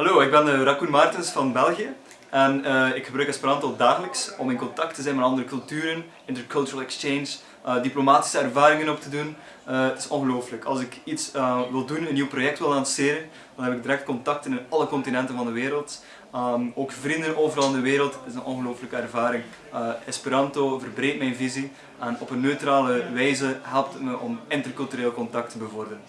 Hallo, ik ben eh, Raccoon Martens van België en uh, ik gebruik Esperanto dagelijks om in contact te zijn met andere culturen, intercultural exchange, uh, diplomatische ervaringen op te doen. het is ongelooflijk. Als ik iets wil doen, een nieuw project wil lanceren, dan heb ik direct contacten in alle continenten van de wereld. Um, ook vrienden overal in de wereld. Het is een ongelooflijke ervaring. Esperanto verbreedt mijn visie en op een neutrale wijze helpt het me om intercultureel contact te bevorderen.